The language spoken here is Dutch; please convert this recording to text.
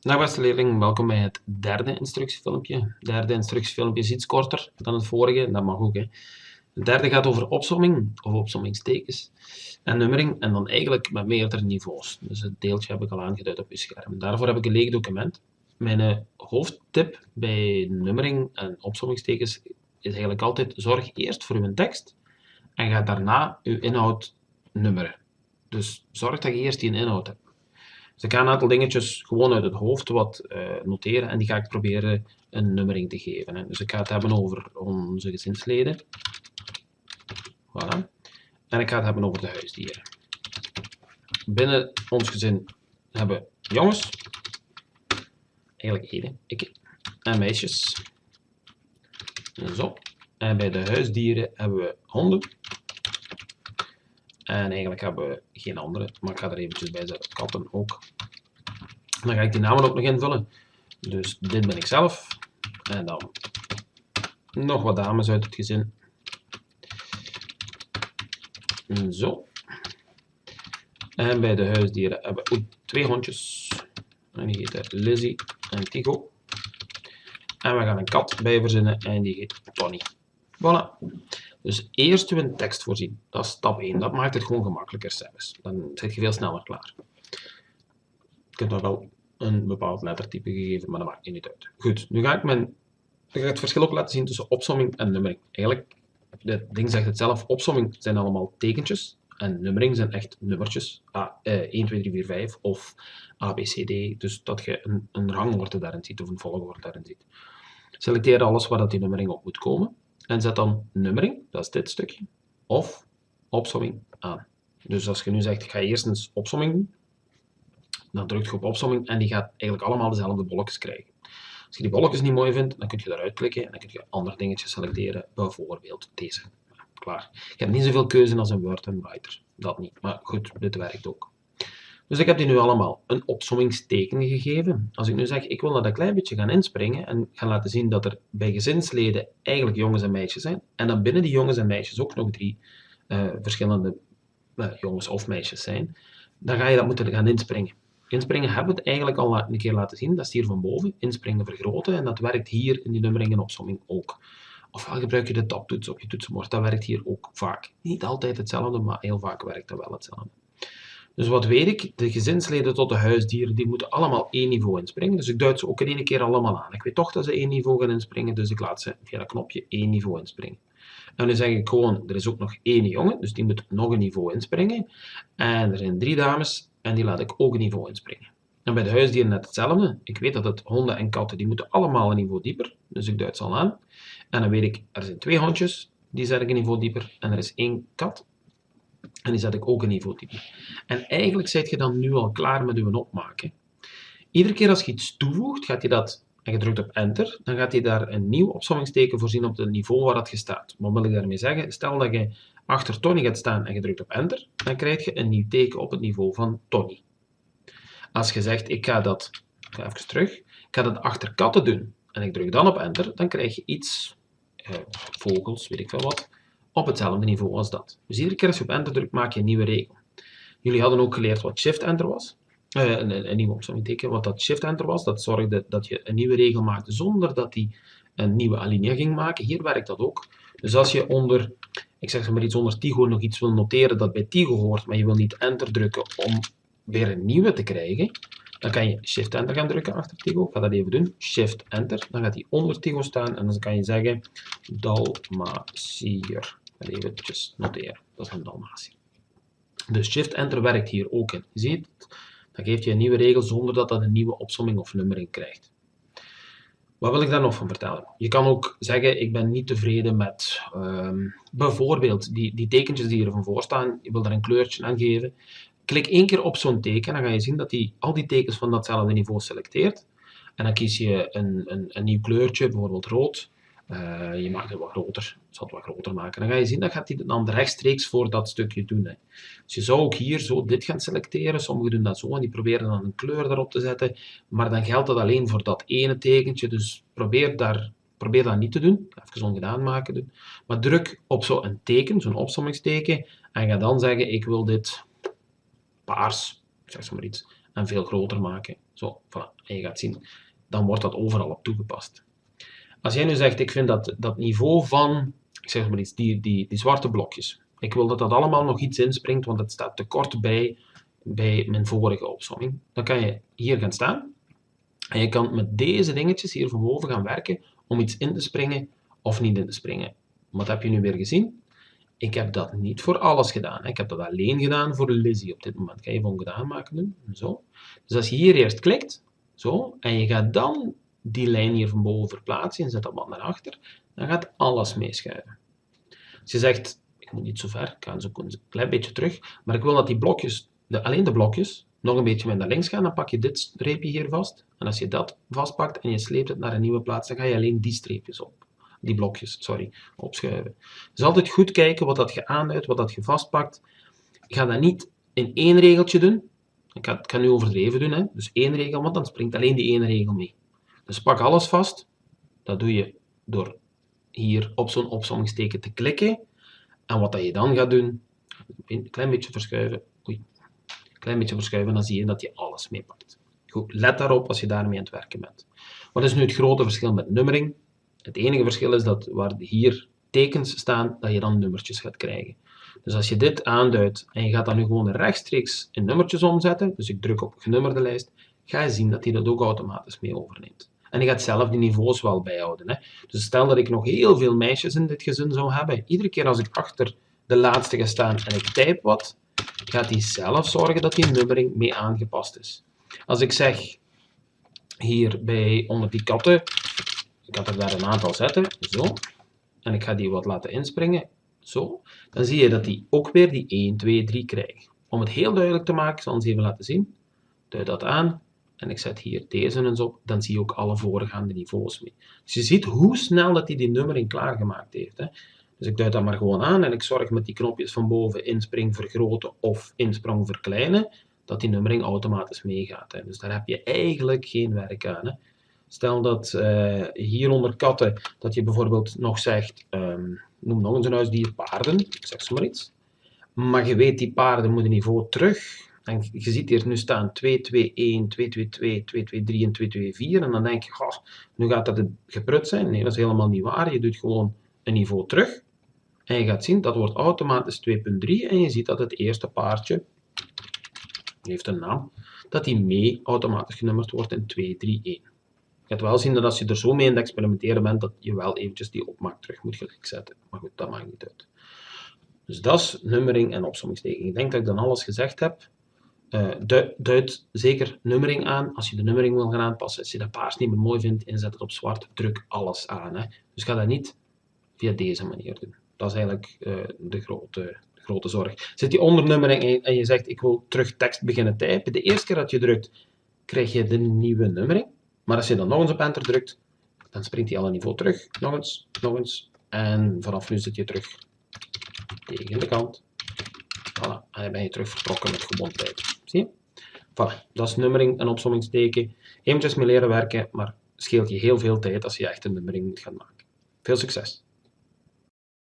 Dag beste leerlingen, welkom bij het derde instructiefilmpje. Het derde instructiefilmpje is iets korter dan het vorige, dat mag ook. Hè. Het derde gaat over opsomming, of opsommingstekens, en nummering, en dan eigenlijk met meerdere niveaus. Dus het deeltje heb ik al aangeduid op je scherm. Daarvoor heb ik een leeg document. Mijn eh, hoofdtip bij nummering en opsommingstekens is eigenlijk altijd zorg eerst voor uw tekst en ga daarna uw inhoud nummeren. Dus zorg dat je eerst die inhoud hebt. Dus ik ga een aantal dingetjes gewoon uit het hoofd wat uh, noteren en die ga ik proberen een nummering te geven. Hè. Dus ik ga het hebben over onze gezinsleden. Voilà. En ik ga het hebben over de huisdieren. Binnen ons gezin hebben jongens, eigenlijk één, ik, en meisjes. Zo. En bij de huisdieren hebben we honden. En eigenlijk hebben we geen andere, maar ik ga er eventjes bij zetten. Katten ook. Dan ga ik die namen ook nog invullen. Dus dit ben ik zelf. En dan nog wat dames uit het gezin. Zo. En bij de huisdieren hebben we twee hondjes. En die heten Lizzie en Tigo. En we gaan een kat bij verzinnen en die heet Tony. Voilà. Dus eerst een tekst voorzien. Dat is stap 1. Dat maakt het gewoon gemakkelijker zelfs. Dan zit je veel sneller klaar. Je kunt nog wel een bepaald lettertype gegeven, maar dat maakt niet uit. Goed, nu ga ik, mijn, ga ik het verschil ook laten zien tussen opsomming en nummering. Eigenlijk, dit ding zegt het zelf, opsomming zijn allemaal tekentjes en nummering zijn echt nummertjes. A, eh, 1, 2, 3, 4, 5 of A, B, C, D. Dus dat je een, een rangorde daarin ziet of een volgorde daarin ziet. Selecteer alles waar dat die nummering op moet komen en zet dan nummering, dat is dit stukje, of opsomming aan. Dus als je nu zegt, ik ga eerst eens opsomming doen, dan drukt je op opsomming en die gaat eigenlijk allemaal dezelfde bolletjes krijgen. Als je die bolletjes niet mooi vindt, dan kun je eruit klikken en dan kun je andere dingetjes selecteren, bijvoorbeeld deze. Klaar. Je hebt niet zoveel keuze als een Word en Writer, dat niet. Maar goed, dit werkt ook. Dus ik heb die nu allemaal een opsommingsteken gegeven. Als ik nu zeg, ik wil dat een klein beetje gaan inspringen en gaan laten zien dat er bij gezinsleden eigenlijk jongens en meisjes zijn, en dan binnen die jongens en meisjes ook nog drie uh, verschillende uh, jongens of meisjes zijn, dan ga je dat moeten gaan inspringen. Inspringen hebben we het eigenlijk al een keer laten zien, dat is hier van boven, inspringen vergroten, en dat werkt hier in die nummering en opsomming ook. Ofwel gebruik je de tabtoets op je toetsenbord, dat werkt hier ook vaak. Niet altijd hetzelfde, maar heel vaak werkt dat wel hetzelfde. Dus wat weet ik? De gezinsleden tot de huisdieren, die moeten allemaal één niveau inspringen. Dus ik duid ze ook in één keer allemaal aan. Ik weet toch dat ze één niveau gaan inspringen, dus ik laat ze via dat knopje één niveau inspringen. En nu zeg ik gewoon, er is ook nog één jongen, dus die moet nog een niveau inspringen. En er zijn drie dames, en die laat ik ook een niveau inspringen. En bij de huisdieren net hetzelfde. Ik weet dat het honden en katten, die moeten allemaal een niveau dieper. Dus ik duid ze al aan. En dan weet ik, er zijn twee hondjes, die zet ik een niveau dieper. En er is één kat, en die zet ik ook een niveau dieper. En eigenlijk zit je dan nu al klaar met je opmaken. Iedere keer als je iets toevoegt, gaat hij dat, en je drukt op enter, dan gaat hij daar een nieuw opsommingsteken voorzien op het niveau waar dat je staat. Wat wil ik daarmee zeggen? Stel dat je achter Tony gaat staan en je drukt op enter, dan krijg je een nieuw teken op het niveau van Tony. Als je zegt, ik ga dat, ik ga even terug, ik ga dat achter katten doen, en ik druk dan op enter, dan krijg je iets, eh, vogels, weet ik veel wat, op hetzelfde niveau als dat. Dus iedere keer als je op enter drukt, maak je een nieuwe regel. Jullie hadden ook geleerd wat shift-enter was. Uh, een, een, een nieuwe opzommingteken, wat dat shift-enter was. Dat zorgde dat je een nieuwe regel maakte zonder dat die een nieuwe alinea ging maken. Hier werkt dat ook. Dus als je onder, ik zeg maar iets onder Tigo nog iets wil noteren dat bij Tigo hoort, maar je wil niet enter drukken om weer een nieuwe te krijgen, dan kan je Shift-Enter gaan drukken achter Tigo. Ik ga dat even doen. Shift-Enter. Dan gaat hij onder Tigo staan en dan kan je zeggen Dalmatier. Ik ga even noteren. Dat is een Dalmatier. Dus Shift-Enter werkt hier ook in. Je ziet, dan geeft je een nieuwe regel zonder dat dat een nieuwe opsomming of nummering krijgt. Wat wil ik daar nog van vertellen? Je kan ook zeggen, ik ben niet tevreden met um, bijvoorbeeld die, die tekentjes die er van voor staan. Je wil daar een kleurtje aan geven. Klik één keer op zo'n teken, dan ga je zien dat hij al die tekens van datzelfde niveau selecteert. En dan kies je een, een, een nieuw kleurtje, bijvoorbeeld rood. Uh, je maakt het wat groter, ik zal het wat groter maken. Dan ga je zien, dat gaat hij dan rechtstreeks voor dat stukje doen. Hè. Dus je zou ook hier zo dit gaan selecteren. Sommigen doen dat zo en die proberen dan een kleur daarop te zetten. Maar dan geldt dat alleen voor dat ene tekentje. Dus probeer, daar, probeer dat niet te doen. Even ongedaan maken doen. Maar druk op zo'n teken, zo'n opsommingsteken. En ga dan zeggen, ik wil dit paars, zeg maar iets, en veel groter maken, Zo, voilà. En je gaat zien, dan wordt dat overal op toegepast. Als jij nu zegt, ik vind dat, dat niveau van, ik zeg maar iets, die, die, die zwarte blokjes, ik wil dat dat allemaal nog iets inspringt, want het staat te kort bij, bij mijn vorige opsomming. Dan kan je hier gaan staan. En je kan met deze dingetjes hier van boven gaan werken om iets in te springen of niet in te springen. Wat heb je nu weer gezien? Ik heb dat niet voor alles gedaan. Ik heb dat alleen gedaan voor Lizzie op dit moment. Ga even ongedaan maken doen. Zo. Dus als je hier eerst klikt, zo, en je gaat dan die lijn hier van boven verplaatsen en zet dat wat naar achter, dan gaat alles meeschuiven. Als je zegt, ik moet niet zo ver, ik ga zo een klein beetje terug, maar ik wil dat die blokjes, de, alleen de blokjes, nog een beetje naar links gaan, dan pak je dit streepje hier vast. En als je dat vastpakt en je sleept het naar een nieuwe plaats, dan ga je alleen die streepjes op. Die blokjes, sorry, opschuiven. Dus altijd goed kijken wat dat je aanduidt, wat dat je vastpakt. Ga dat niet in één regeltje doen. Ik ga, nu overdreven doen, hè. dus één regel, want dan springt alleen die ene regel mee. Dus pak alles vast. Dat doe je door hier op zo'n opzommingsteken te klikken. En wat dat je dan gaat doen, een klein beetje verschuiven, oei, een klein beetje verschuiven, dan zie je dat je alles meepakt. Goed, let daarop als je daarmee aan het werken bent. Wat is nu het grote verschil met nummering? Het enige verschil is dat waar hier tekens staan, dat je dan nummertjes gaat krijgen. Dus als je dit aanduidt en je gaat dan nu gewoon rechtstreeks in nummertjes omzetten, dus ik druk op genummerde lijst, ga je zien dat hij dat ook automatisch mee overneemt. En je gaat zelf die niveaus wel bijhouden. Hè. Dus stel dat ik nog heel veel meisjes in dit gezin zou hebben. Iedere keer als ik achter de laatste ga staan en ik type wat, gaat hij zelf zorgen dat die nummering mee aangepast is. Als ik zeg, hier bij onder die katten, ik ga er daar een aantal zetten, zo, en ik ga die wat laten inspringen, zo, dan zie je dat die ook weer die 1, 2, 3 krijgt. Om het heel duidelijk te maken, zal ik eens even laten zien. Duid dat aan, en ik zet hier deze eens op, dan zie je ook alle voorgaande niveaus mee. Dus je ziet hoe snel dat hij die nummering klaargemaakt heeft. Hè. Dus ik duid dat maar gewoon aan en ik zorg met die knopjes van boven inspring vergroten of insprong verkleinen, dat die nummering automatisch meegaat. Hè. Dus daar heb je eigenlijk geen werk aan. Hè. Stel dat uh, hier onder katten, dat je bijvoorbeeld nog zegt, um, noem nog eens een huisdier paarden, ik zeg zo maar iets. Maar je weet, die paarden moeten niveau terug en je ziet hier nu staan 2, 2, 1, 2, 2, 2, 2, 2, 3 en 2, 2, 4. En dan denk je, goh, nu gaat dat geprut zijn. Nee, dat is helemaal niet waar. Je doet gewoon een niveau terug. En je gaat zien, dat wordt automatisch 2.3. En je ziet dat het eerste paardje, heeft een naam, dat die mee automatisch genummerd wordt in 2, 3, 1. Je gaat wel zien dat als je er zo mee in het experimenteren bent, dat je wel eventjes die opmaak terug moet gelijk zetten. Maar goed, dat maakt niet uit. Dus dat is nummering en opsommingsteken. Ik denk dat ik dan alles gezegd heb. Uh, duid zeker nummering aan. Als je de nummering wil gaan aanpassen, als je dat paars niet meer mooi vindt, inzet het op zwart, druk alles aan. Hè. Dus ga dat niet via deze manier doen. Dat is eigenlijk uh, de, grote, de grote zorg. Zit je onder nummering en je zegt, ik wil terug tekst beginnen typen. De eerste keer dat je drukt, krijg je de nieuwe nummering. Maar als je dan nog eens op enter drukt, dan springt hij al een niveau terug. Nog eens, nog eens. En vanaf nu zit je terug tegen de kant. Voilà, en dan ben je terug vertrokken met gewoon tijd. Zie? Voilà, dat is nummering en opsommingsteken. Eventjes mee leren werken, maar scheelt je heel veel tijd als je echt een nummering moet gaan maken. Veel succes!